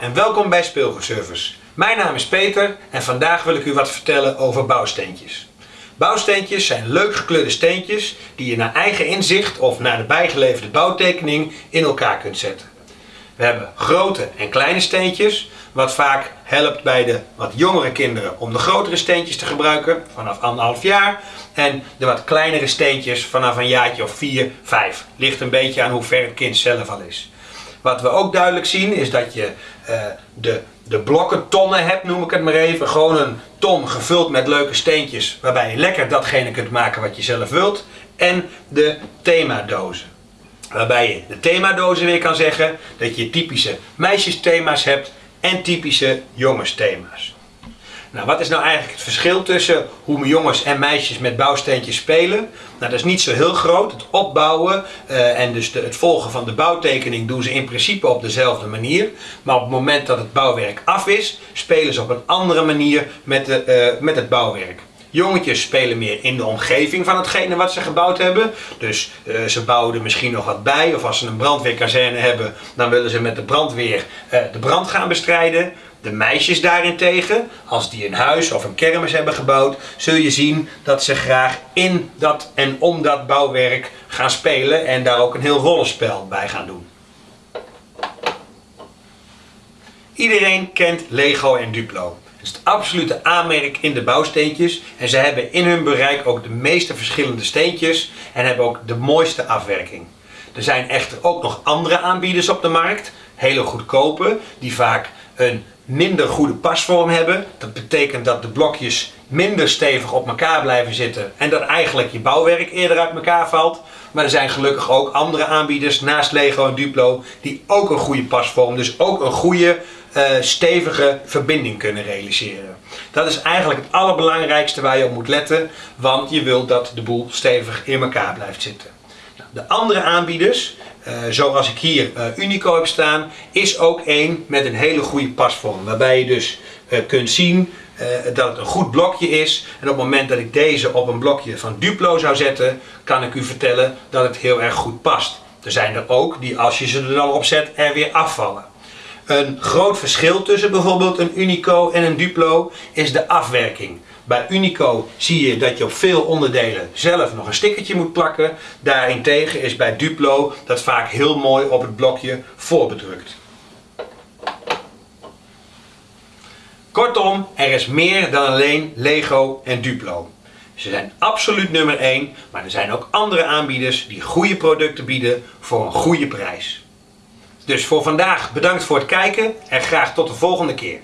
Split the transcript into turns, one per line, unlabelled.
en welkom bij Speelgoedservice. Mijn naam is Peter en vandaag wil ik u wat vertellen over bouwsteentjes. Bouwsteentjes zijn leuk gekleurde steentjes die je naar eigen inzicht of naar de bijgeleverde bouwtekening in elkaar kunt zetten. We hebben grote en kleine steentjes, wat vaak helpt bij de wat jongere kinderen om de grotere steentjes te gebruiken vanaf anderhalf jaar en de wat kleinere steentjes vanaf een jaartje of 4, 5. Ligt een beetje aan hoe ver het kind zelf al is. Wat we ook duidelijk zien is dat je uh, de, de blokken tonnen hebt, noem ik het maar even. Gewoon een ton gevuld met leuke steentjes waarbij je lekker datgene kunt maken wat je zelf wilt. En de themadozen. Waarbij je de themadozen weer kan zeggen dat je typische meisjesthema's hebt en typische jongensthema's. Nou, wat is nou eigenlijk het verschil tussen hoe jongens en meisjes met bouwsteentjes spelen? Nou, dat is niet zo heel groot. Het opbouwen uh, en dus de, het volgen van de bouwtekening doen ze in principe op dezelfde manier. Maar op het moment dat het bouwwerk af is, spelen ze op een andere manier met, de, uh, met het bouwwerk. Jongetjes spelen meer in de omgeving van hetgene wat ze gebouwd hebben. Dus uh, ze bouwen er misschien nog wat bij. Of als ze een brandweerkazerne hebben, dan willen ze met de brandweer uh, de brand gaan bestrijden. De meisjes daarentegen, als die een huis of een kermis hebben gebouwd, zul je zien dat ze graag in dat en om dat bouwwerk gaan spelen en daar ook een heel rollenspel bij gaan doen. Iedereen kent Lego en Duplo. Het is het absolute aanmerk in de bouwsteentjes en ze hebben in hun bereik ook de meeste verschillende steentjes en hebben ook de mooiste afwerking. Er zijn echter ook nog andere aanbieders op de markt, hele goedkope, die vaak een minder goede pasvorm hebben. Dat betekent dat de blokjes minder stevig op elkaar blijven zitten en dat eigenlijk je bouwwerk eerder uit elkaar valt. Maar er zijn gelukkig ook andere aanbieders naast Lego en Duplo die ook een goede pasvorm, dus ook een goede uh, stevige verbinding kunnen realiseren. Dat is eigenlijk het allerbelangrijkste waar je op moet letten, want je wilt dat de boel stevig in elkaar blijft zitten. De andere aanbieders, uh, zoals ik hier uh, Unico heb staan, is ook één met een hele goede pasvorm. Waarbij je dus uh, kunt zien dat het een goed blokje is. En op het moment dat ik deze op een blokje van Duplo zou zetten, kan ik u vertellen dat het heel erg goed past. Er zijn er ook die als je ze er dan op zet er weer afvallen. Een groot verschil tussen bijvoorbeeld een Unico en een Duplo is de afwerking. Bij Unico zie je dat je op veel onderdelen zelf nog een stickertje moet plakken. Daarentegen is bij Duplo dat vaak heel mooi op het blokje voorbedrukt. Kortom, er is meer dan alleen Lego en Duplo. Ze zijn absoluut nummer 1, maar er zijn ook andere aanbieders die goede producten bieden voor een goede prijs. Dus voor vandaag bedankt voor het kijken en graag tot de volgende keer.